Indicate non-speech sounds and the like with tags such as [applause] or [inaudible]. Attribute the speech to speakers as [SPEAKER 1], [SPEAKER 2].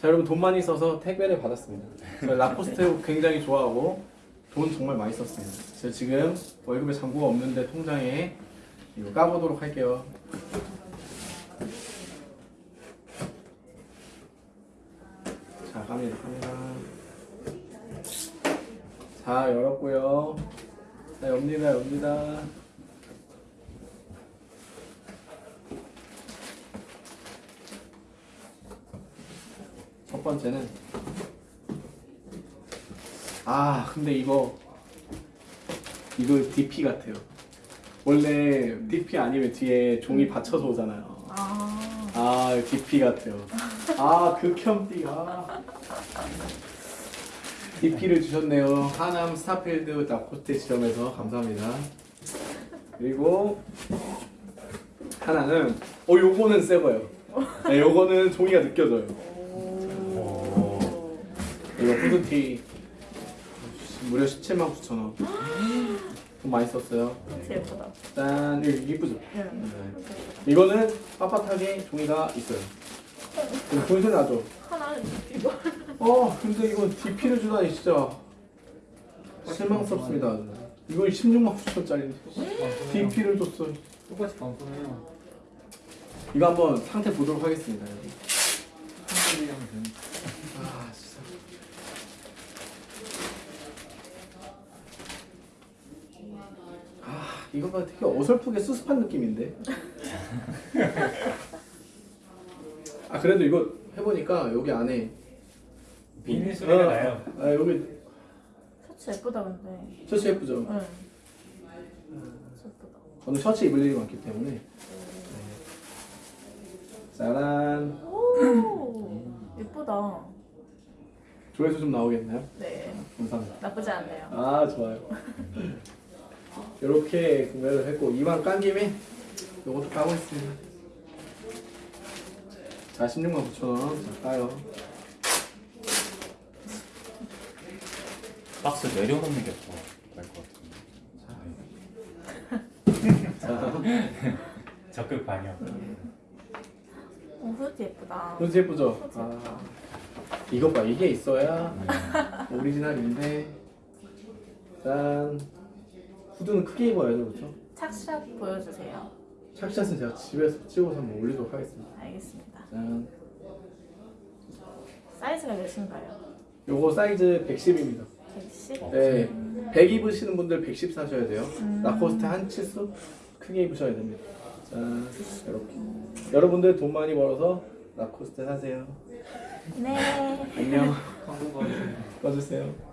[SPEAKER 1] 자 여러분 돈 많이 써서 택배를 받았습니다. 저 라코스테 굉장히 좋아하고 돈 정말 많이 썼습니다. 제가 지금 월급에 잔고가 없는데 통장에 이거 까보도록 할게요. 자 갑니다 갑니다. 자 열었고요. 자 엽니다 엽니다. 첫 번째는 아 근데 이거 이거 DP 같아요. 원래 DP 아니면 뒤에 종이 받쳐서 오잖아요.
[SPEAKER 2] 아,
[SPEAKER 1] 아 DP 같아요. 아 극혐띠 아. DP를 주셨네요. 하남 스타필드 나코테 지점에서 감사합니다. 그리고 하나는 어 요거는 새 거예요. 네, 요거는 종이가 느껴져요.
[SPEAKER 2] 오.
[SPEAKER 1] 이거 후드티 무려 17만 9천 원. 돈 많이 썼어요.
[SPEAKER 2] 진짜 예쁘다.
[SPEAKER 1] 짠, 이거 이쁘죠?
[SPEAKER 2] 응.
[SPEAKER 1] 네. 이거는 빳빳하게 종이가 있어요. 이거 보이세 나죠?
[SPEAKER 2] 하나는 이거.
[SPEAKER 1] 어, 근데 이거 DP를 주다니 진짜 실망스럽습니다. 아주. 이거 16만 9천 짜리인데 DP를 줬어요.
[SPEAKER 3] 똑같이 반품해요.
[SPEAKER 1] 이거 한번 상태 보도록 하겠습니다. 여러분.
[SPEAKER 3] 한국이 하면 되는.
[SPEAKER 1] 아, 진짜. 아, 이거 봐 되게 어설프게 수습한 느낌인데. [laughs] 아, 그래도 이거 해보니까 여기 안에
[SPEAKER 3] 비닐 소리가
[SPEAKER 1] 어,
[SPEAKER 3] 나요.
[SPEAKER 1] 아, 여기
[SPEAKER 2] 셔츠 예쁘다 근데.
[SPEAKER 1] 셔츠 예쁘죠?
[SPEAKER 2] 응. 셔츠 예쁘다.
[SPEAKER 1] 저는 셔츠 입을 일이 많기 때문에. 네. 짜란.
[SPEAKER 2] 오, 예쁘다.
[SPEAKER 1] 조회수 좀 나오겠나요?
[SPEAKER 2] 네,
[SPEAKER 1] 감사합니다.
[SPEAKER 2] 나쁘지 않네요.
[SPEAKER 1] 아 좋아요. [laughs] 이렇게 구매를 했고 이만 깐 김에 요것도 까고 있습니다. 자 16만 9천 원. 자 까요.
[SPEAKER 4] 박스 내려놓는 게 더 나을 것 같은데. [laughs]
[SPEAKER 1] 자 [laughs]
[SPEAKER 3] 적극 반영.
[SPEAKER 2] 오, 후드 예쁘다.
[SPEAKER 1] 그렇지 예쁘죠? 아 이것 봐 이게 있어야 오리지널인데 짠 후드는 크게 입어야죠 그렇죠?
[SPEAKER 2] 착샷 보여주세요.
[SPEAKER 1] 착샷은 제가 집에서 찍어서 한번 올리도록 하겠습니다.
[SPEAKER 2] 알겠습니다.
[SPEAKER 1] 짠
[SPEAKER 2] 사이즈가 몇인가요?
[SPEAKER 1] 요거 사이즈 110입니다.
[SPEAKER 2] 110?
[SPEAKER 1] 네, 100 입으시는 분들 110 사셔야 돼요.
[SPEAKER 2] 음.
[SPEAKER 1] 라코스테 한 치수 크게 입으셔야 됩니다. 자, 이렇게. 여러분들 돈 많이 벌어서 라코스테 사세요.
[SPEAKER 2] 네.
[SPEAKER 1] 안녕.
[SPEAKER 3] 광고.
[SPEAKER 1] 꺼주세요. [laughs]